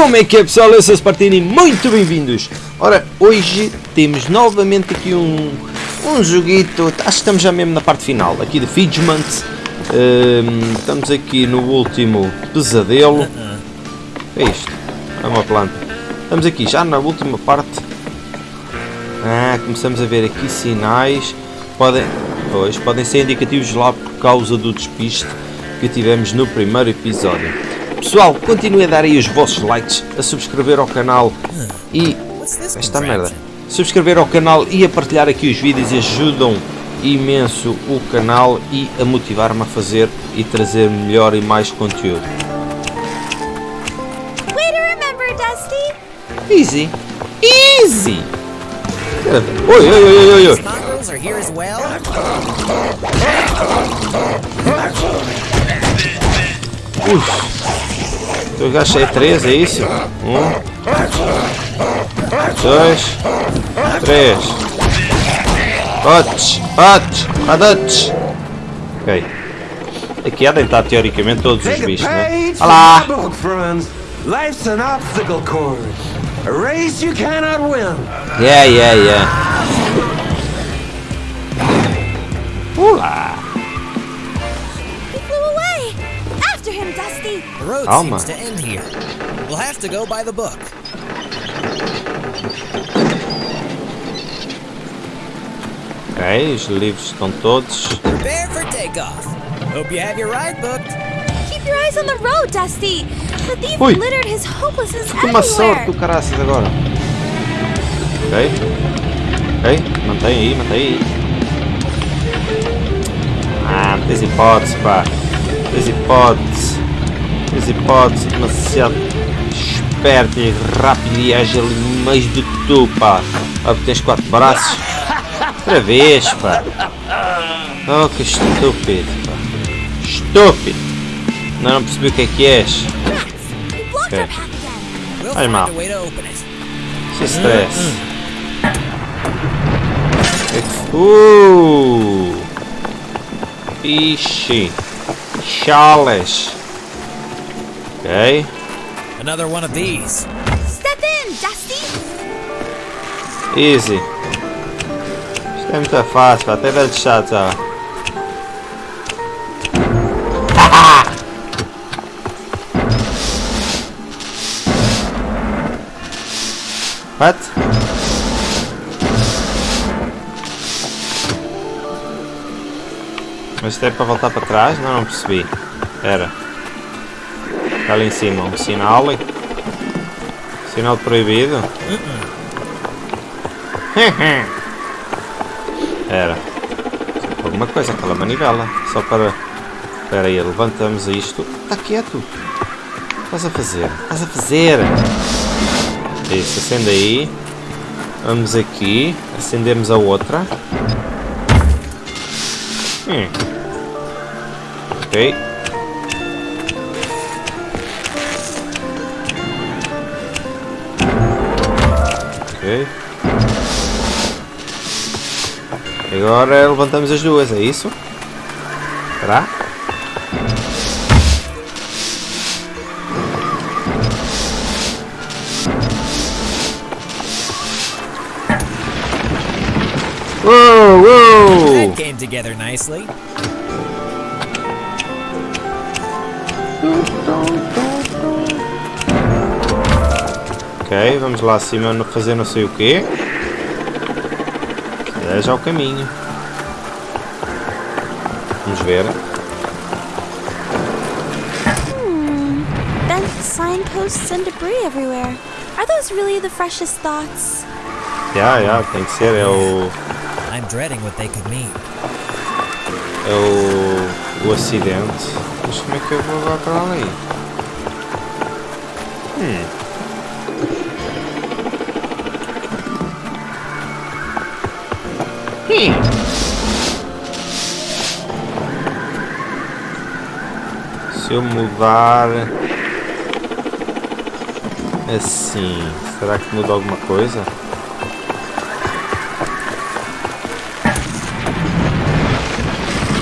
Como é que é pessoal? Eu sou Spartini, muito bem-vindos! Ora, hoje temos novamente aqui um, um joguito, acho que estamos já mesmo na parte final, aqui de Fidgement. Um, estamos aqui no último pesadelo. É isto? É uma planta. Estamos aqui já na última parte. Ah, começamos a ver aqui sinais. Podem, pois, podem ser indicativos lá por causa do despiste que tivemos no primeiro episódio. Pessoal, continuem a dar aí os vossos likes, a subscrever ao canal e... Esta merda. Subscrever ao canal e a partilhar aqui os vídeos ajudam imenso o canal e a motivar-me a fazer e trazer melhor e mais conteúdo. Way to remember, Dusty. Easy. Easy. Oi, oi, oi, oi, oi. Ui. Eu gastei três, é isso? Um. Dois. Três. Hot, hot, hot. Ok. Aqui há de estar teoricamente todos os bichos, né? Olá! Life's an obstacle course. A race you cannot win. Yeah, yeah, yeah. Book. Ok, os livros estão todos. Prepare for takeoff. Hope you have your ride booked. Keep your eyes on the road, Dusty. The thief Ui. littered his hopelessness Que uma sorte do everywhere. caraças agora. Ok. Ok, mantém aí, mantém aí. Ah, não tens hipótese, pá. Tens hipótese. Tens hipótese demasiado esperto e rápido e ágil mais do que tu, pá. Ah, tens quatro braços. Outra vez, pá. Oh, que estúpido, pá. Estúpido. Não, não percebi o que é que és. He blocked Okay. our path again. We'll Hey, find Ma. a way to open it. Sem stress. Uh! Ixi! Chales! Ok. Another one of these. Step in, Dusty. Easy. Isto é muito fácil, até velho chato. What? Mas isto é para voltar para trás? Não, não percebi. Era. Está ali em cima um sinal. Sinal proibido. Era. Alguma coisa, aquela manivela. Só para. Espera aí, levantamos isto. Está quieto. Estás a fazer? Estás a fazer? Isso, acende aí. Vamos aqui. Acendemos a outra. Hum. Ok. Ok. Agora levantamos as duas, é isso? Será? Uou, uou! That came together nicely. Ok, vamos lá acima no- fazer não sei o quê. É já o caminho. Vamos ver. Bent signposts and debris everywhere. Are those really the freshest thoughts? Já, já, tem que ser. É o. I'm dreading what they could mean. É o. o acidente. Mas como é que eu vou agora para ali? Hum. Se eu mudar assim, será que muda alguma coisa?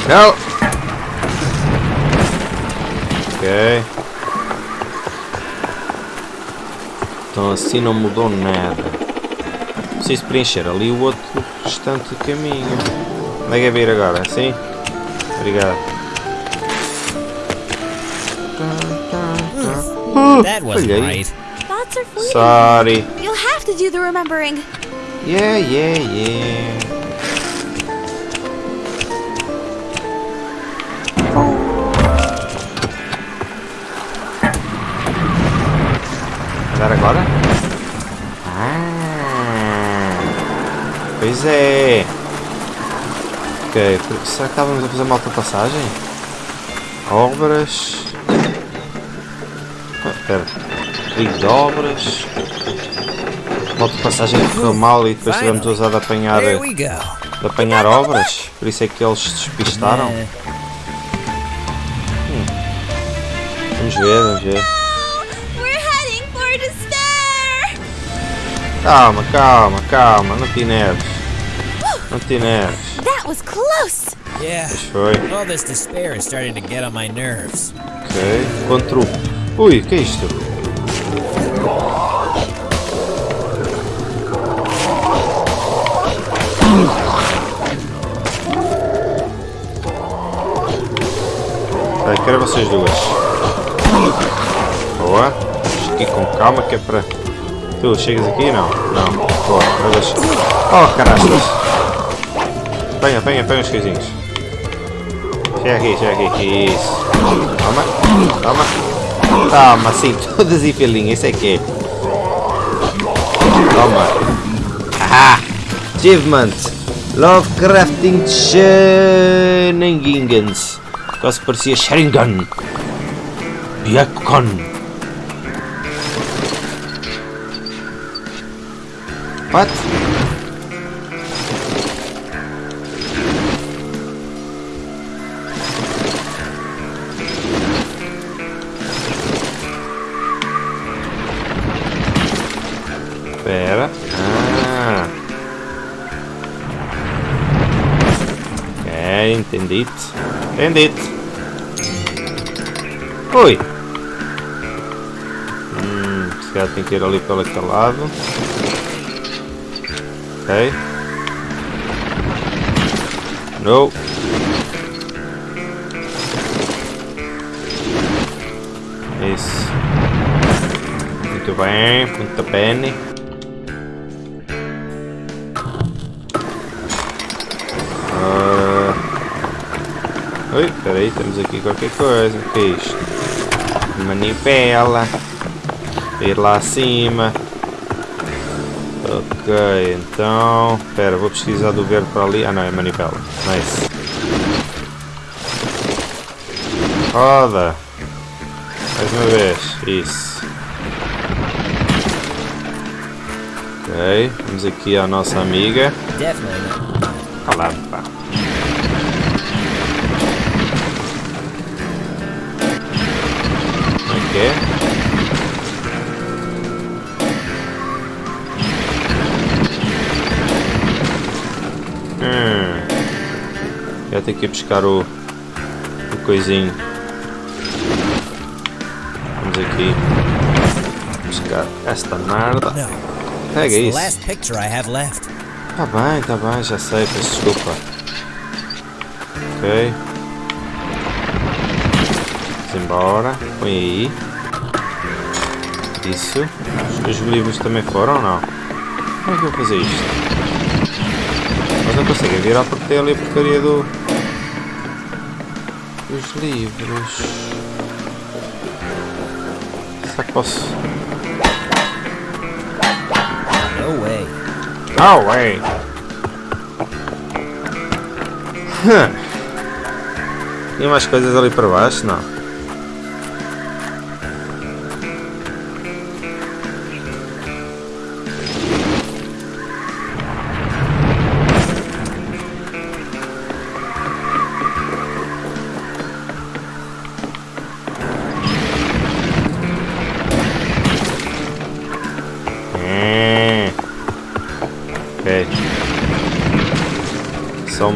Não! Ok. Então assim não mudou nada. Preciso preencher ali o outro restante caminho. Onde é que é vir agora? Assim? Obrigado. That wasn't Falhei. right. Sorry. You'll have to do the remembering. Yeah, yeah, yeah. Andar agora? Pois é. Ok, será que estávamos a fazer uma alta passagem? Obras. Ah, espera. Ligo de obras. Uma alta passagem que correu mal e depois tivemos a usar de apanhar, de apanhar obras. Por isso é que eles se despistaram. Eh, Vamos ver, vamos ver. Calma, calma, calma. Não te nerves. Não te nerves. That was close. yeah. Foi. All this despair is starting to get on my nerves. Ok. Contra o... Ui, que é isto? Vai, quero vocês duas. Boa. Vamos aqui com calma que é para... Tu chegas aqui? Não. Não. Boa. Mas. Oh, carastas. Apanha, apanha, apanha os coisinhos. Chega aqui, chega aqui. Isso. Toma. Toma. Toma, sim, todas em filinha. Isso é que é. Toma. Aha! Achievement. Lovecrafting Shenanigans. Quase parecia Sharingan. Byakon. What? Espera. Ah. Ok, entendido. Entendido. Ui. Hum, se calhar tem que ir ali pelo aquele lado. Ok. No. Isso. Muito bem, muito bem. Ah. Oi, peraí, temos aqui qualquer coisa. O que é isto? Manivela. Ir lá acima. Ok, então. Espera, vou pesquisar do verde para ali. Ah não, é manivela. Nice. Roda. Mais uma vez. Isso. Ok, vamos aqui à nossa amiga. Definitely Tenho que buscar o, o coisinho. Vamos aqui buscar esta merda. Pega isso. Tá bem, tá bem, já sei, peço desculpa. Ok. Vamos embora. Põe aí. Isso. Os os livros também foram ou não? Como é que eu vou fazer isto? Mas não conseguem virar porque tem ali a porcaria do. Dos livros. Será que posso. No way. Oh, wait. Tinha mais coisas ali para baixo? Não.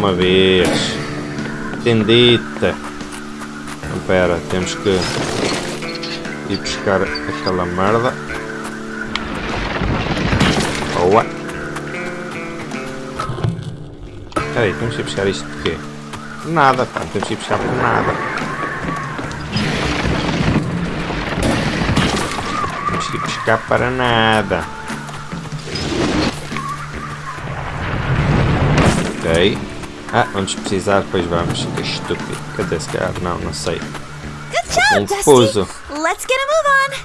Uma vez. Tendita. Então, pera, temos que ir buscar aquela merda. Boa. Espera aí, temos que ir buscar isto de quê? Nada, pá, temos que ir buscar por nada. Temos que ir buscar para nada. Ok. Ah, vamos precisar, pois vamos. Que estúpido. Cadê esse cara? Não, não sei. Confuso. Let's get a move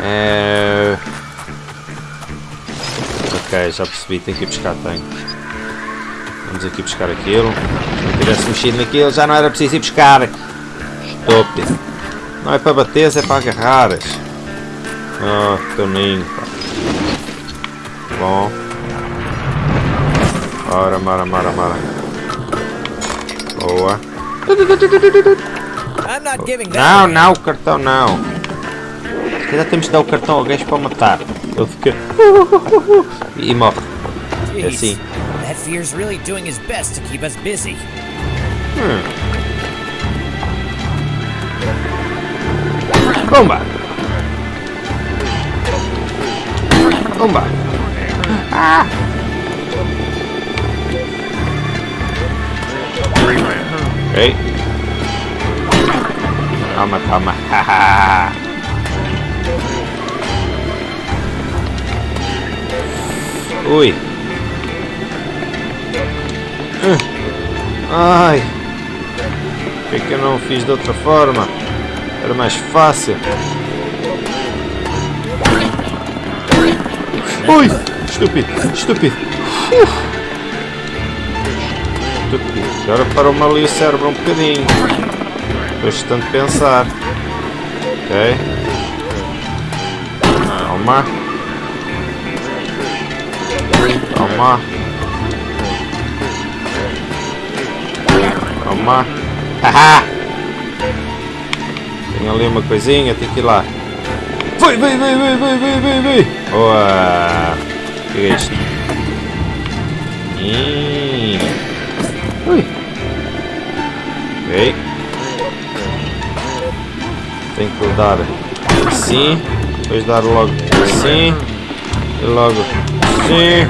É... Ok, já percebi, tem que ir buscar tanque. Vamos aqui buscar aquilo. Se não tivesse mexido naquilo já não era preciso ir buscar. Estúpido. Não é para bater, é para agarrar. Oh, toninho, pá. Bom. Ora, mara, mara, mara. Boa. Não, não, o cartão não. Se calhar temos de dar o cartão ao gajo para matar. Ele fica. E morre. É assim. That fear's really doing his best to keep us busy. Bomba! Bomba! Ah! Toma, toma. Haha. Ui. Ah. Ai. Por que, que eu não fiz de outra forma? Era mais fácil. Ui! Estúpido! Estúpido! Agora parou-me ali o cérebro um bocadinho. Depois de tanto pensar. Ok. Calma. Calma. Calma. Haha! Tem ali uma coisinha, tem que ir lá. Vai, vai, vai, vai, vai, vai, vai, vai. Boa! O que é isto? Hum. Ok. Tem que dar assim, depois dar logo assim, e logo assim,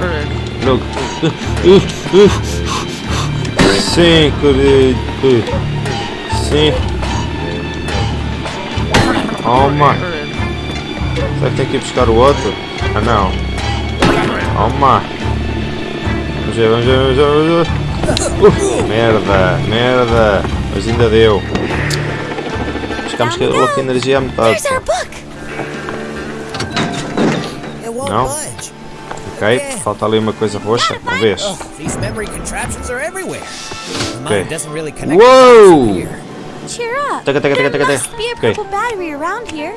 logo Sim, querido. Sim. Toma. Será que tem que ir buscar o outro? Ah, não. Toma. Vamos ver, vamos ver, vamos ver, vamos ver. Uh, merda, merda. Mas ainda deu. Ficamos com a energia à metade. Budge. Ok, falta ali uma coisa roxa. Vamos ver. Oh. Cheer up. Taca, taca, taca, taca, must taca. be a Okay. purple battery around here.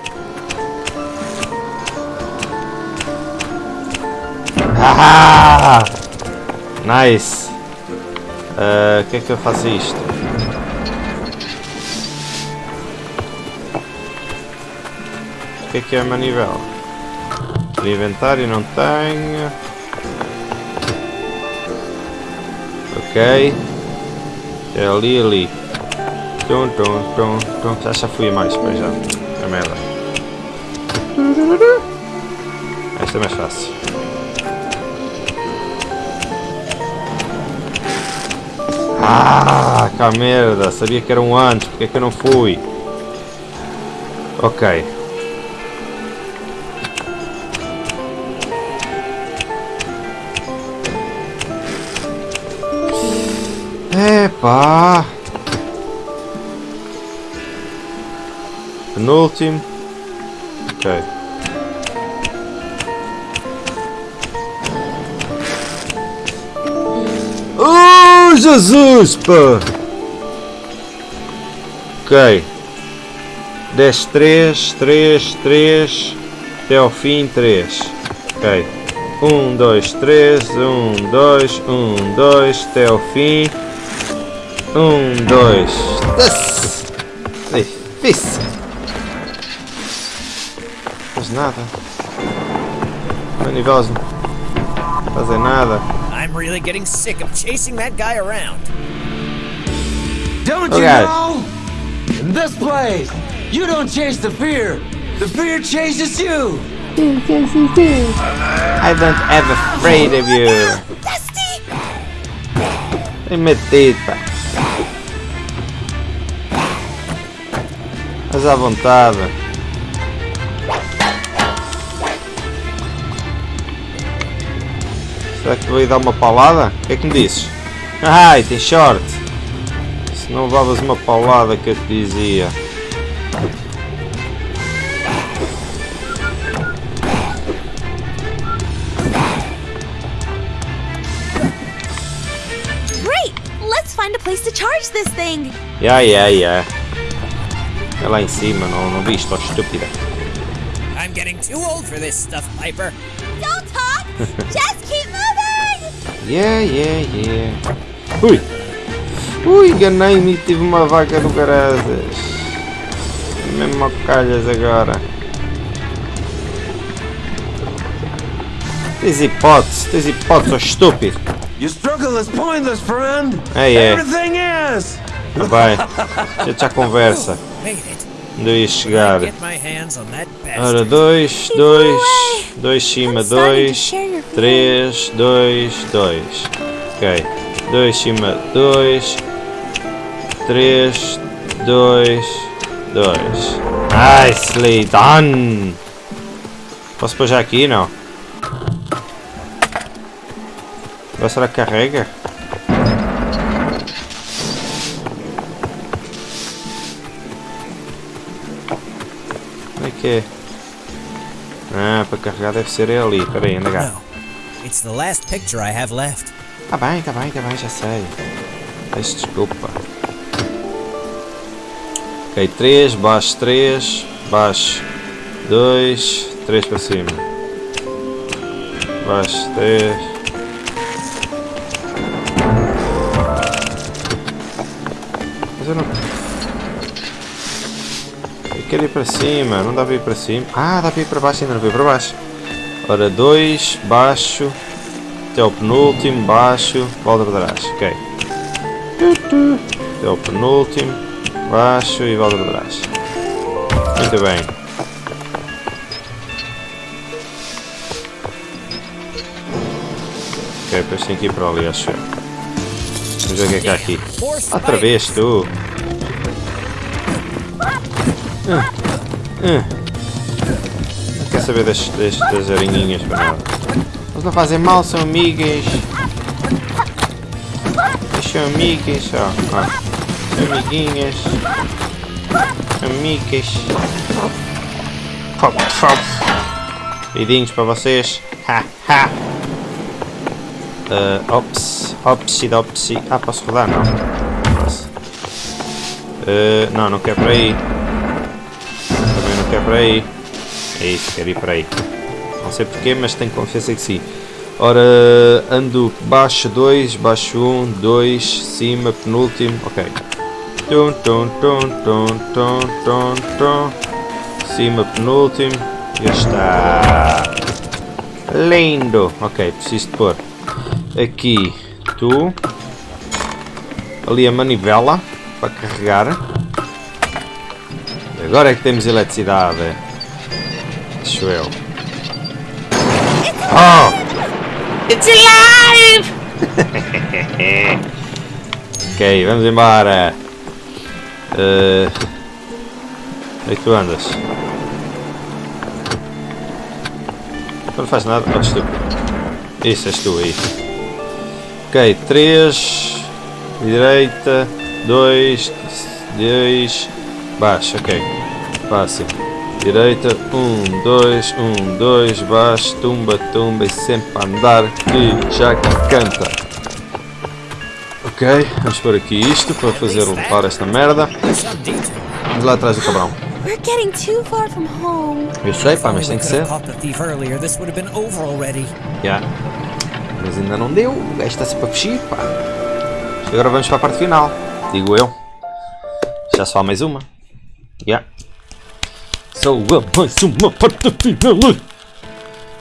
Ah! Nice! O que é que eu faço isto? O que é que é a manivela? De inventário não tenho. Ok. É ali, ali. Tum, tum, tum, tum. Já, já fui a mais, pois já. É merda. Esta é mais fácil. Ah, cá merda, sabia que era um antes, porque é que eu não fui? Ok. Epá! Penúltimo. Ok. Jesus, pá! Ok. 10, 3, 3, 3, até ao fim 3. Ok. 1, 2, 3, 1, 2, 1, 2, até ao fim. 1, 2. Difícil. Faz nada. Manivelas não fazem nada. I'm really getting sick of chasing that guy around. Don't Oh, you God. know? In this place, you don't chase the fear. The fear chases you. I don't have afraid of you. Dusty! Tem metido, pá. Mas à vontade. Será que te ir dar uma paulada? O que é que me dizes? Ai, tem short. Se não levavas uma paulada que eu te dizia. Great! Let's find a place to charge this thing! Ya, ya, ya. É lá em cima, não, não viste, ó estúpida. I'm getting too old for this stuff, Piper. Don't talk! Just! Yeah, yeah, yeah. Ui! Ui, enganei-me e tive uma vaca do Garazas. Mesmo a calhas agora. Tens hipótese, tens hipótese, ó estúpido. Your struggle is pointless, friend. É, é. Everything is. Ah, Vai, já já conversa. Eu ia chegar? Get my hands on that Ora, bastard. dois, dois, dois cima, I'm starting to dois, share your feelings. três, dois, dois. Ok. Dois cima, dois, três, dois, dois. Nicely done! Posso pôr já aqui? Não. Agora será que carrega? Que é? Ah, para carregar deve ser ali. Espera aí, anda cá. It's the last picture I have left. Tá bem, tá bem, tá bem, já sei. Peço desculpa. Ok, 3, baixo 3, baixo 2, 3 para cima. Baixo 3. Mas eu não. Quero ir para cima, não dá para ir para cima. Ah, dá para ir para baixo, ainda não veio para baixo. Ora, 2, baixo, até ao penúltimo, baixo, volta para trás. Ok. Até ao penúltimo, baixo e volta para trás. Muito bem. Ok, depois tem que ir para ali, acho eu. Vamos ver o que é que há aqui. Outra vez, tu. Ah, ah. Não quer saber das, das, das aranhinhas para nada. Eles não fazem mal, são amigas. Eles são amigas, ó. amiguinhas. Amigas. Pop, pop. Beidinhos para vocês. Ha, ha. Uh, ops, opsi, dopsi. Ah, posso rodar? Não. Posso. Uh, não, não quero para aí. Não quero para aí. É isso, quero ir para aí. Não sei porquê, mas tenho confiança que sim. Ora, ando baixo 2, baixo 1, 2, cima, penúltimo. Ok. Tum, tum, tum, tum, tum, tum, tum. Cima, penúltimo. Já está. Lindo. Ok, preciso de pôr aqui tu ali a manivela para carregar agora é que temos eletricidade acho eu oh! It's alive! Ok vamos embora. Uh, onde é que tu andas. Não faz nada. Oh, estúpido isso és tu aí Ok, 3, direita, 2, 2, baixo, ok, fácil. Direita, 1, 2, 1, 2, baixo, tumba, tumba e sempre a andar que já canta. Ok, vamos pôr aqui isto para fazer levar esta merda. Vamos lá atrás do cabrão. We're getting too far from home. Eu sei, pá, mas tem que ser. Já. Mas ainda não deu, o gajo está-se para fugir, pá. Agora vamos para a parte final, digo eu. Já só há mais uma. Já. Só há mais uma parte final.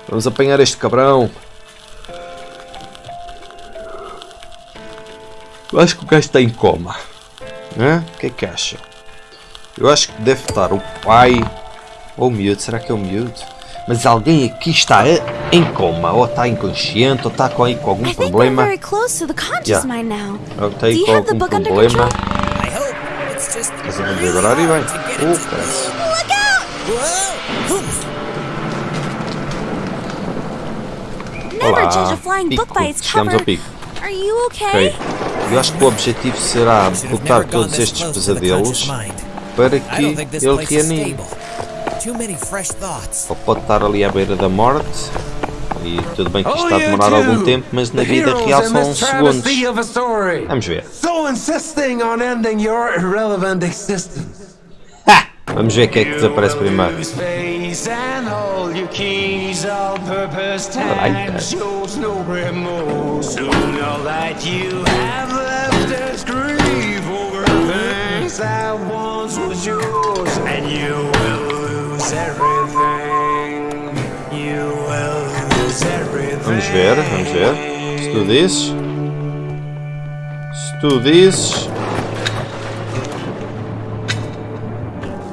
Vamos apanhar este cabrão. Eu acho que o gajo está em coma. Hã? O que é que acha? Eu acho que deve estar o pai ou o miúdo. Será que é o miúdo? Mas alguém aqui está em coma, ou está inconsciente, ou está com, com algum problema. Yeah. Ou está aí com algum problema. Ver really agora e. Never Olá, judge a flying book pico. by its Chegamos cover. ao pico. Are you Ok. okay? Eu acho que o objetivo será botar todos estes pesadelos para I que ele reanime. stable. Too many fresh thoughts. Ele pode estar ali à beira da morte e tudo bem que isto Oh, está a demorar algum tempo, mas na vida real são segundos. Vamos ver. So insisting on ending your irrelevant existence. Ha! Vamos ver o que é que desaparece primeiro. That once was yours, and you ver, vamos ver. Se tu dizes. Se tu dizes.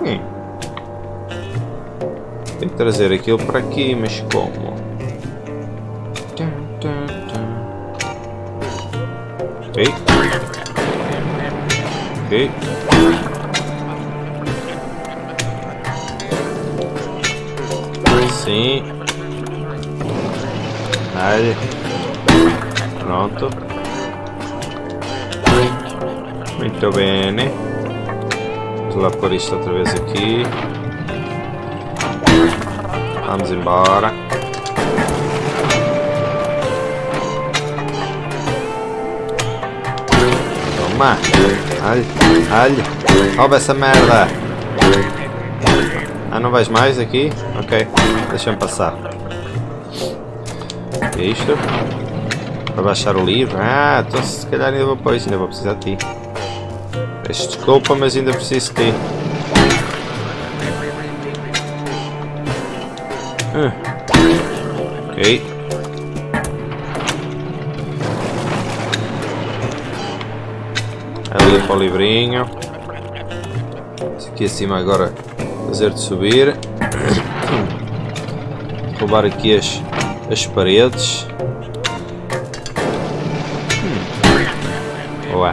Hum. Tem que trazer aquilo para aqui, mas como? Ok. Ok. Sim. Aí. Pronto. Muito bem. Vamos pôr isto outra vez aqui. Vamos embora. Toma. Olha, olha. Rouba essa merda. Ah, não vais mais aqui? Ok. Deixa-me passar. Isto? Para baixar o livro? Ah, então se calhar ainda vou isso, ainda vou precisar de ti. Peço desculpa, mas ainda preciso de ti. Ah. Ok. Ali para o livrinho. Isso aqui acima agora fazer-te subir. Roubar aqui as, as paredes. Hum. Boa.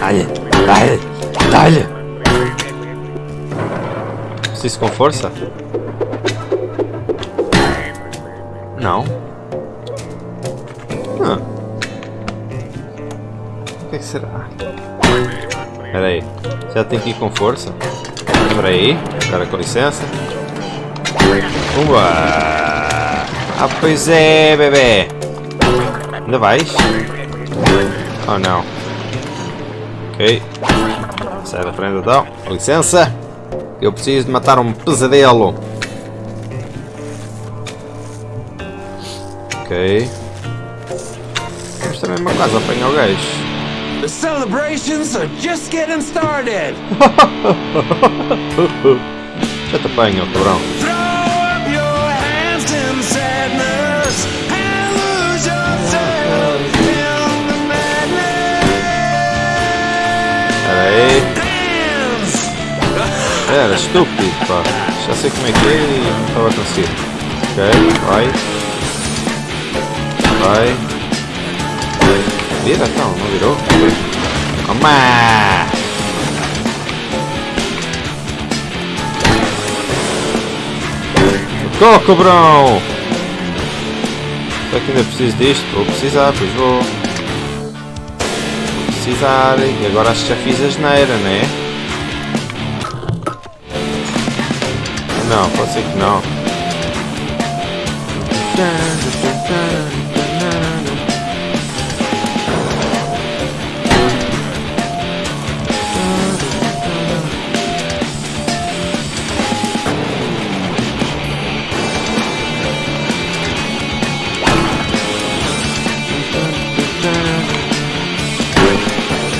Dá-lhe, dá-lhe, dá-lhe. Preciso com força? Não. Ah. O que, é que será? Espera aí. Já tem que ir com força? Espera aí. Agora com licença. Umba! Ah, pois é, bebê. Ainda vais? Oh, não. Ok. Sai da frente então. Com licença. Eu preciso de matar um pesadelo. Ok. Mas também uma coisa, apanhar o gajo. The celebrations are just getting started. Já te apanho, cabrão. Era estúpido, pá. Já sei como é que é e não estava a conseguir. Ok, vai. Vai. Vira então, não virou? Toma! Tô, cobrão! Será que ainda preciso disto? Vou precisar, pois vou. Vou precisar. E agora acho que já fiz a geneira, né? Não, pode ser que não.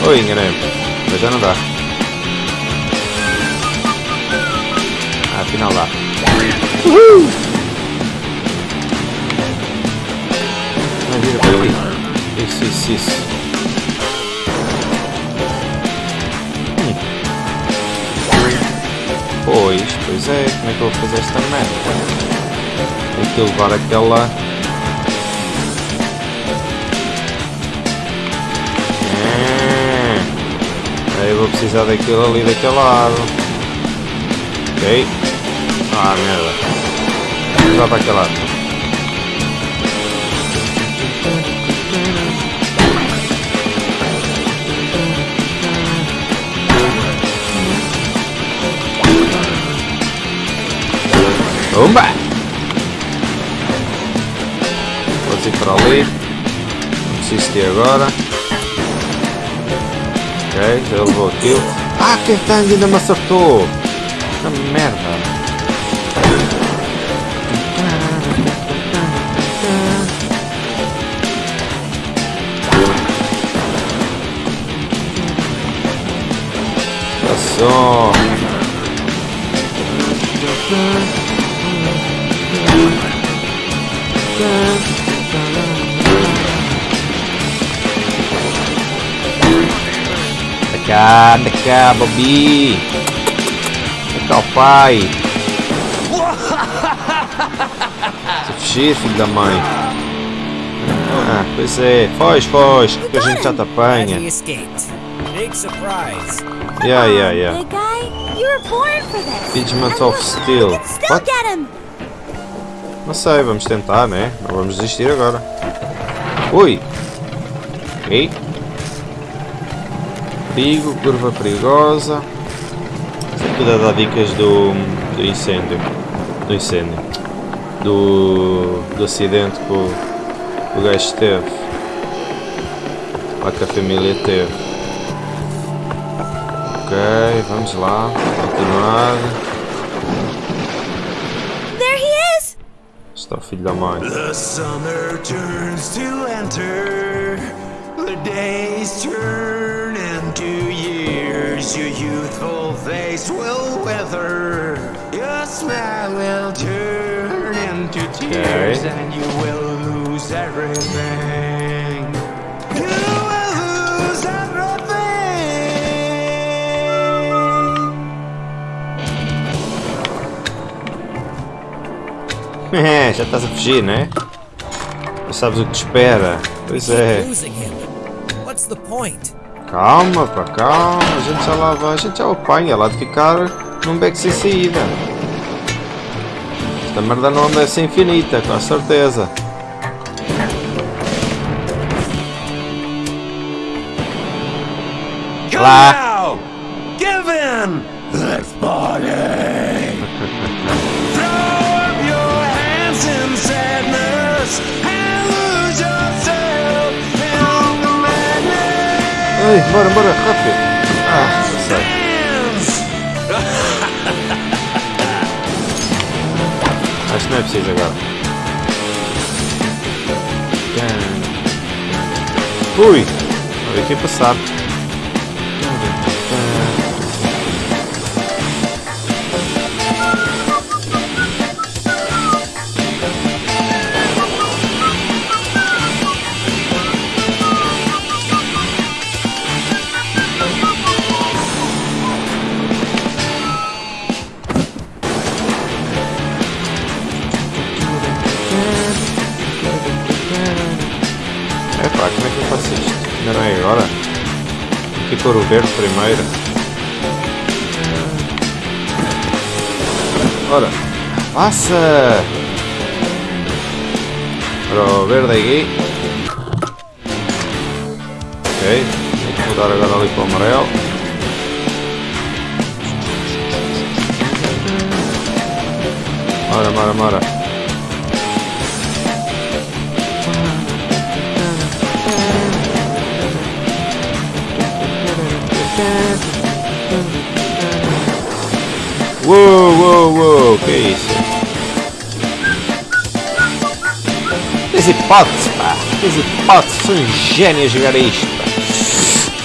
Oi, enganei Mas já não dá. Afinal dá. Vai, vira para ali. Isso, isso, isso. Hum. Pois, pois é, como é que eu vou fazer esta merda? Tem que levar aquela... Ah, aí eu vou precisar daquilo ali daquele lado. Ok. Ah, merda. Vou para aquele lado. Pumba! Pode ir para ali. Não preciso de agora. Ok, já levou aquilo. Ah, quem está ainda me acertou! Que merda! Anda cá, cá, Bobby. Cá o pai. Se fugir, filho da mãe. Ah, pois é. Foge, foge, que a gente já te apanha. Big surprise. Yeah, yeah, yeah. Big guy, you were born for this. Figment of look, Steel. What? get him. Não sei, vamos tentar, né? Não vamos desistir agora. Ui! Ok. Perigo, curva perigosa. Tudo a dar dicas do, do incêndio. Do incêndio. Do, do acidente que o, que o gajo teve. Lá que a família teve. Ok, vamos lá. Continuar. There he is. Está o filho da mãe. The summer turns to enter. The days turn into years. Your youthful face will wither. Your smile will turn into tears, Okay. and you will lose everything. É, já estás a fugir, né? Já sabes o que te espera. Pois é. Calma, pá, calma. A gente já lá vai. A gente já apanha lá de ficar num beco sem saída. Esta merda não anda ser infinita, com certeza. Lá. Ai, bora, bora, rápido. Ah. Dance. Acho que não é preciso agora. Ui! Olha aqui passar. O verde primeiro. Ora, passa! Ora, o verde aqui. Ok, que mudar agora ali para o amarelo. Mora, mora, mora. Uou, uou, uou, que isso? Tens hipótese, pá! Tens hipótese, sou um gênio a jogar isto, pá!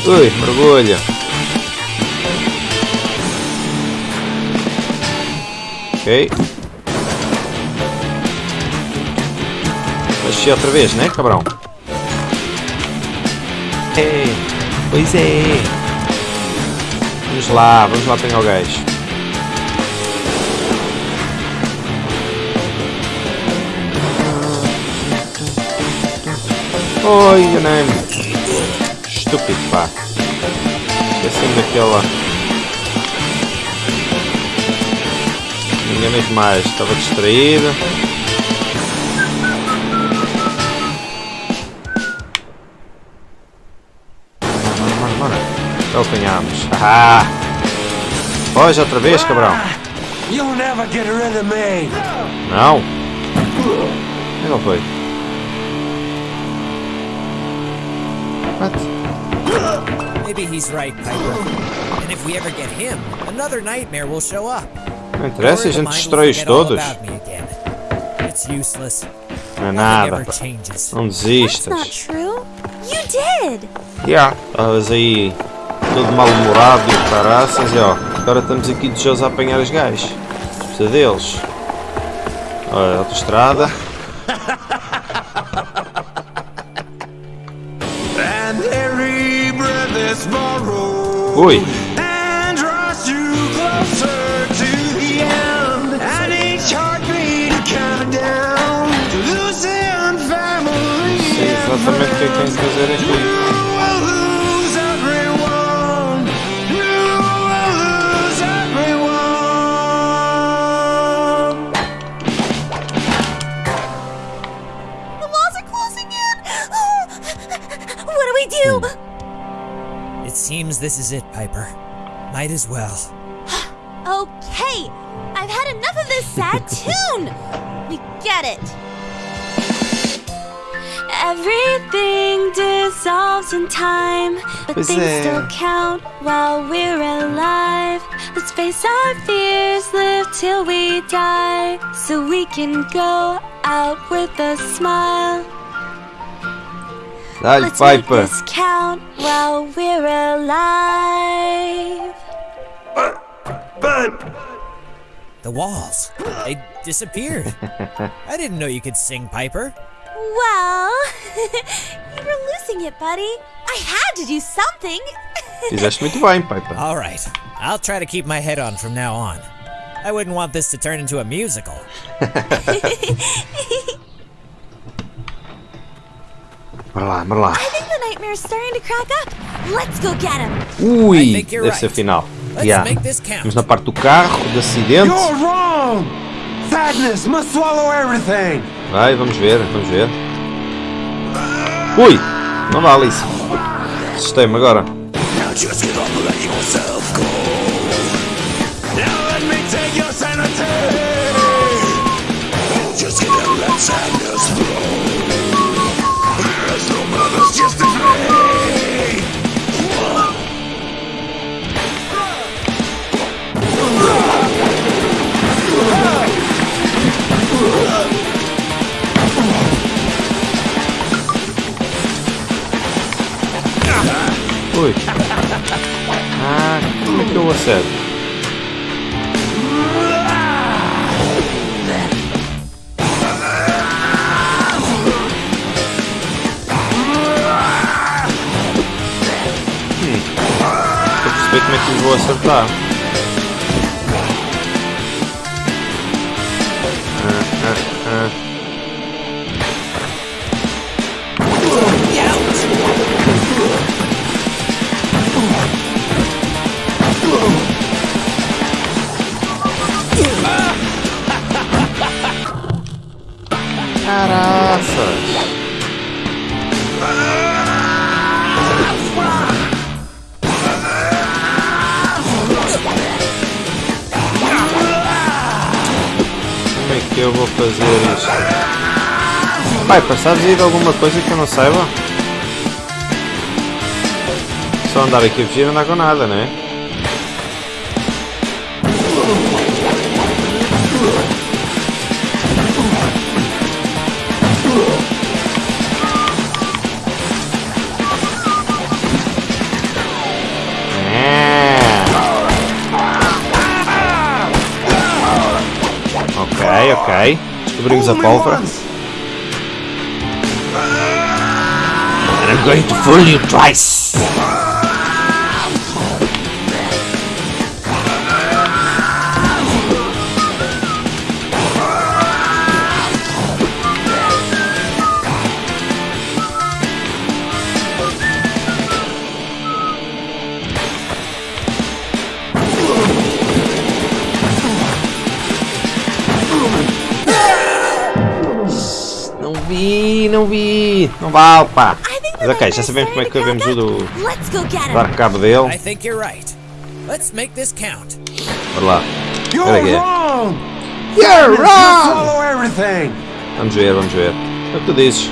Ui, mergulho! Ok. Mas outra vez, né, cabrão? É, pois é. Vamos lá, vamos lá pegar o gajo. Oi, enganei-me. Estúpido, pá. É Esqueci-me daquela... Enganei demais, estava distraído. Apanhámos. Ah! Foge outra vez, cabrão. You'll never get rid of me. Não. Onde que ele foi? What? Maybe he's right, Piper. And if we ever get him, another nightmare will show up. Não interessa, a gente destrói-os todos. It's useless. Não é nada. Não desistas. true. You did. Yeah. Estavas aí todo mal-humorado e caraças e ó. Agora estamos aqui de José a apanhar os gajos. Precisa deles. Olha, autoestrada. Ui. Exatamente o que é que tem que fazer aqui. This is it, Piper. Might as well. Okay, I've had enough of this sad tune. We get it. Everything dissolves in time, but Pois things é. still count while we're alive. Let's face our fears, live till we die, so we can go out with a smile. Dá-lhe, Let's make Piper. this count while we're alive. But The walls. They disappeared. I didn't know you could sing, Piper. Well, you were losing it, buddy. I had to do something. Fizeste muito bem, Piper. All right. I'll try to keep my head on from now on. I wouldn't want this to turn into a musical. Bora lá, bora lá. I think the nightmare's starting to crack up. Let's go get him. Ui, deve ser right. final. Yeah. Estamos na parte do carro, do acidente. you're wrong. Sadness must swallow everything. Vai, vamos ver, vamos ver. Ui! Não dá, Alice. Assustei-me agora. Now just get up and let yourself Ui. Ah, como é que eu acerto? Hum. Como é que eu vou acertar. Pai, sabes aí de alguma coisa que eu não saiba? Só andar aqui a fugir não dá com nada, né? É. Ok, ok. Descobrimos a pólvora. I'm going to fool you twice. Não vi, não vi. Não vá, opa. Mas ok, já sabemos como é que devemos do up. Let's go get him. dar cabo dele. I think you're right. Let's make this count. Bora lá. You're Olha aqui. wrong! You're You wrong! Vamos ver, vamos ver. É o que tu dizes.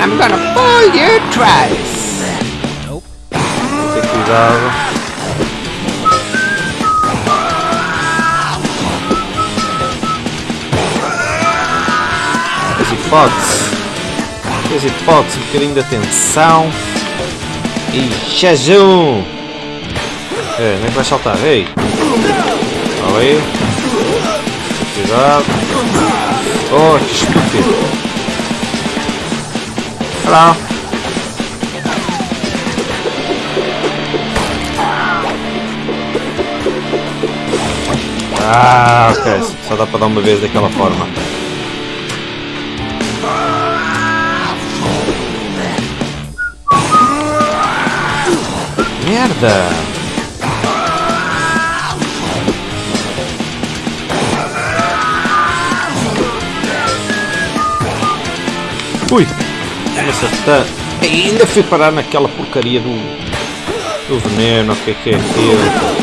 I'm gonna pull you twice. Nope. As hipóteses. As hipóteses, um bocadinho de atenção. E jejum! É, nem é que vai saltar? Ei! Olha aí. Cuidado. Oh, que estúpido! Lá. Ah, ok. Só dá para dar uma vez daquela forma. Merda! Ui! Ei, Ainda fui parar naquela porcaria do, do veneno, o que é que é aquilo?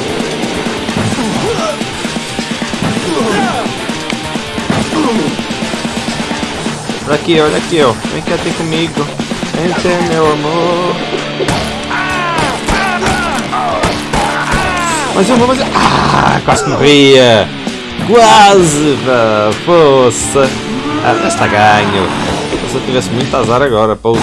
Olha aqui, olha aqui, ó. Vem cá ter comigo. Ter meu amor. Mais uma, mais uma. Ah, quase morria. Quase. Poça. Ah, está ganho. Se eu tivesse muito azar agora, poça.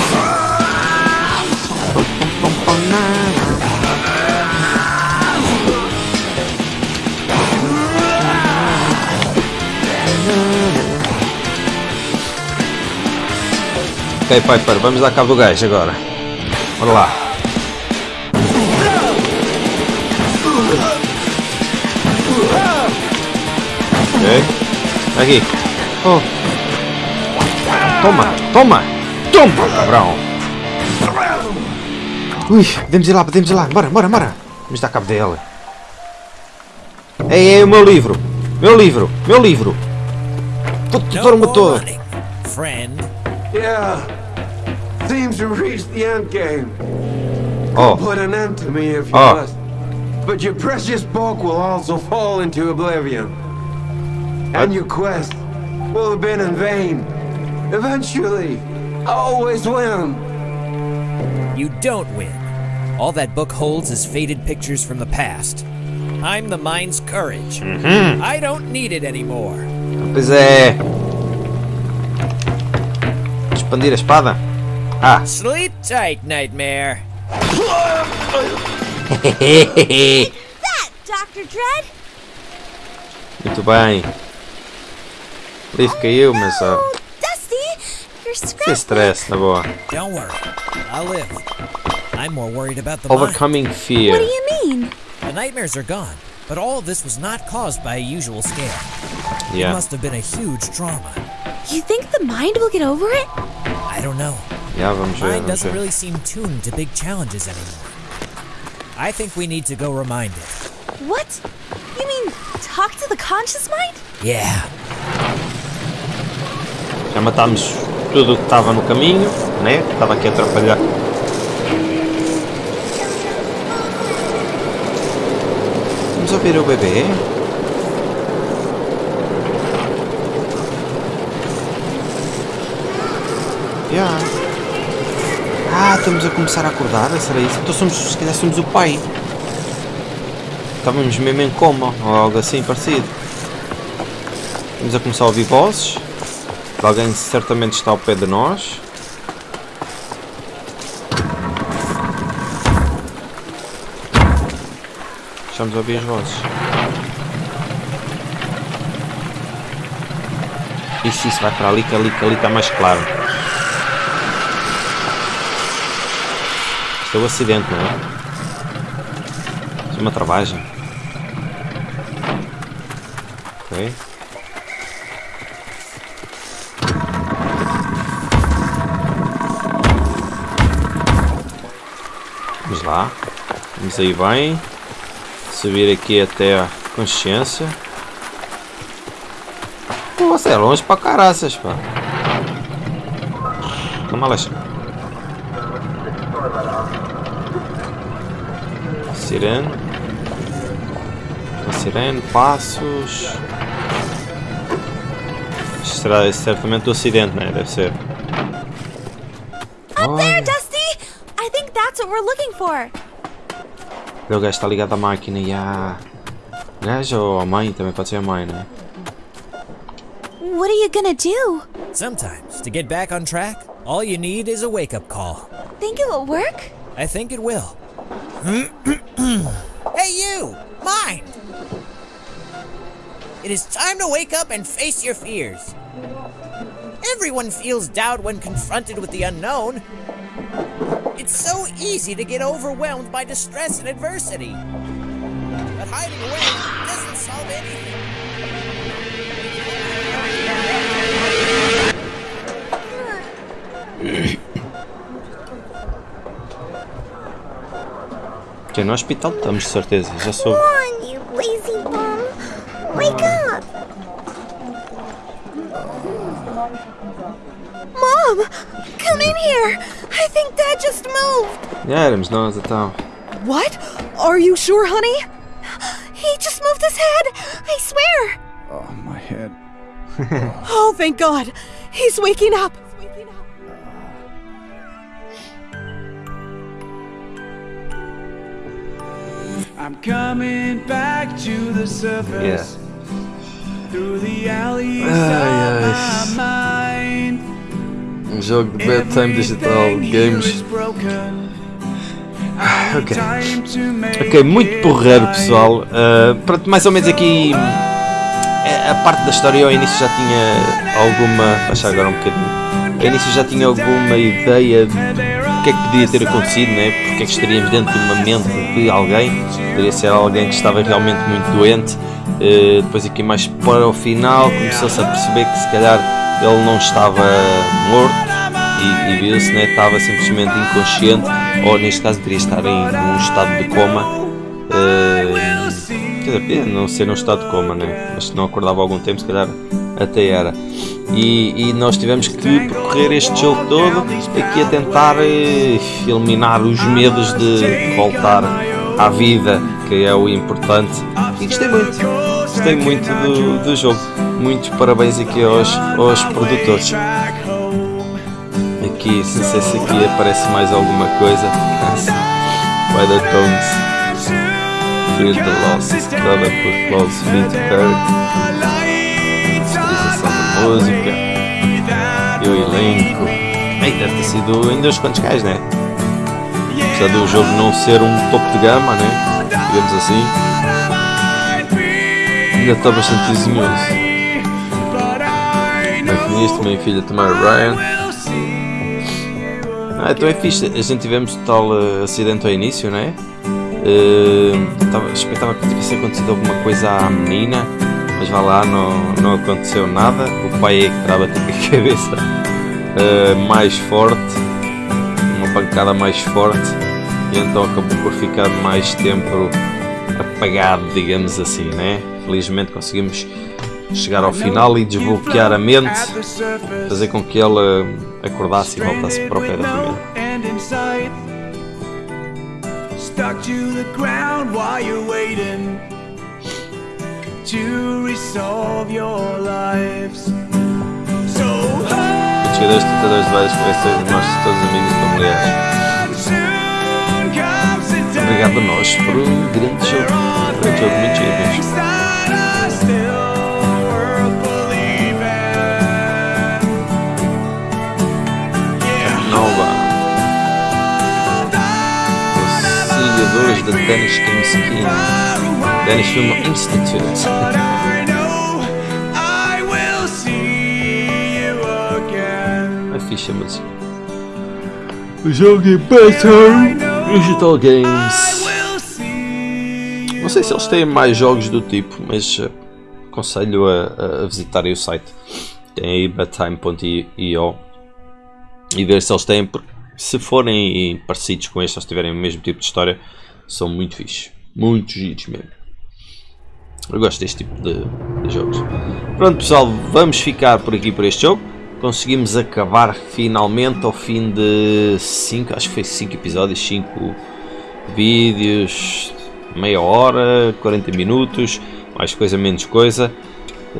Ok, Piper, vamos dar cabo do gajo agora. Bora lá. Ok. Aqui. Oh. Toma, toma! Toma, cabrão! Ui, podemos ir lá, podemos ir lá. Bora, bora, bora. Vamos dar cabo dele. Ei, ei, o meu livro. Meu livro, meu livro. More motor. friend. Yeah. Seems to reach the end game. Oh, Put an end to me if you Oh. must. But your precious book will also fall into oblivion. And your quest will have been in vain. Eventually, I always win. You don't win. All that book holds is faded pictures from the past. I'm the mind's courage. Mm -hmm. I don't need it anymore. pois é. Expandir espada? Ah. Sleep tight, Nightmare. That, Dr. Dread. Muito bem. O livro caiu, mas ó, Dusty, your sem scrapbook. stress, na. Don't worry. I'll live. I'm more worried about the mind. Overcoming What do you mean? The nightmares are gone, but all of this was not caused by a usual scare. Yeah. It must have been a huge trauma. You think the mind will get over it? I don't know. Já vamos ver, Mine vamos doesn't ver. really seem tuned to big challenges anymore. I think we need to go remind it. What? You mean talk to the conscious mind? Yeah. Já matámos tudo que estava no caminho, né? Que Estava aqui a atrapalhar. Vamos ouvir o bebê. Já. Ah, estamos a começar a acordar, será isso? Então somos, se calhar somos o pai. Estávamos mesmo em coma, ou algo assim parecido. Estamos a começar a ouvir vozes. Alguém certamente está ao pé de nós. Estamos a ouvir as vozes. Isso, isso, vai para ali, que ali, que ali está mais claro. Isto é o um acidente, não é? Isto é uma travagem. Vamos lá. Vamos aí bem. Subir aqui até a consciência. Pô, você é longe para caraças, pá. Toma lá. Sirene. Sirene, passos. Será certamente o acidente, né? Deve ser. For. O gajo está ligado à máquina e à. Gajo ou à mãe? Também pode ser a mãe, né? What are you gonna do? Sometimes, to get back on track, all you need is a wake up call. Think it will work? I think it will. hey, you! Mine! It is time to wake up and face your fears. Everyone feels doubt when confronted with the unknown. It's so easy to get overwhelmed by distress and adversity. But hiding away doesn't solve anything. Que é no hospital estamos, de certeza. Já soube. on, you lazy bum. Wake up. Mom, come in here. I think Dad just moved. Já éramos the então. What? Are you sure, honey? He just moved his head. I swear. Oh, my head. Oh, thank God. He's waking up. I'm coming back to the surface. yeah. Through the alleys Ai, of my mind. Um jogo de bedtime digital, games. broken. Ok. Ok, muito it porreiro, pessoal. Uh, pronto, mais ou menos aqui. eh, A parte da história ao início já tinha alguma. Baixar agora um bocadinho. Ao início já tinha alguma ideia de o que é que podia ter acontecido, né? porque é que estaríamos dentro de uma mente de alguém. Poderia ser alguém que estava realmente muito doente. Uh, depois, aqui mais para o final, começou-se a perceber que se calhar ele não estava morto e, e viu-se, né? estava simplesmente inconsciente, ou neste caso teria estar em um estado de coma. Eh, quer dizer, não ser num estado de coma, né? mas se não acordava algum tempo, se calhar até era. E, e nós tivemos que percorrer este jogo todo aqui a tentar eh, eliminar os medos de voltar à vida, que é o importante. E gostei muito, gostei muito do, do jogo. Muitos parabéns aqui aos, aos produtores. Aqui, se aqui aparece mais alguma coisa. The tones. Feel the loss. Dada por close fit her. Utilização da música. E o elenco. Ei, deve ter sido ainda uns quantos gajos, né? Apesar do jogo não ser um topo de gama, né? Digamos assim. Ainda está bastante desenhoso. Maquinista, minha filha Tamara Ryan. Ah, então é fixe. A gente tivemos tal eh, acidente ao início, não é? Eh, tava, expectava que tivesse acontecido alguma coisa à menina, mas vá lá, não, não aconteceu nada. O pai é que estava a cabeça eh, mais forte, uma pancada mais forte, e então acabou por ficar mais tempo apagado, digamos assim, né? Felizmente conseguimos chegar ao final e desbloquear a mente, fazer com que ele eh, acordasse e voltasse para o pé da família. Stuck to the ground while you're waiting to resolve your lives. So tentadores de várias coleções, todos amigos e familiares. day Obrigado a nós por um grande jogo. But I know I will see you again. É a música. Jogue Better Digital Games. Will see you Não sei se eles têm mais jogos do tipo, mas eh, aconselho a, a visitarem o site. Tem aí bedtime.io e ver se eles têm, porque se forem parecidos com estes, se tiverem o mesmo tipo de história, são muito fixe. Muito giros mesmo. Eu gosto deste tipo de, de jogos. Pronto pessoal, vamos ficar por aqui por este jogo. Conseguimos acabar finalmente ao fim de 5, acho que foi 5 episódios, 5 vídeos, meia hora, 40 minutos, mais coisa, menos coisa.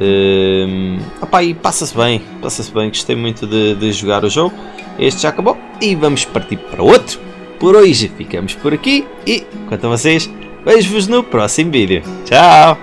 Hum, opá, e passa-se bem, passa-se bem, gostei muito de, de jogar o jogo. Este já acabou e vamos partir para outro. Por hoje ficamos por aqui e quanto a vocês, vejo-vos no próximo vídeo. Tchau!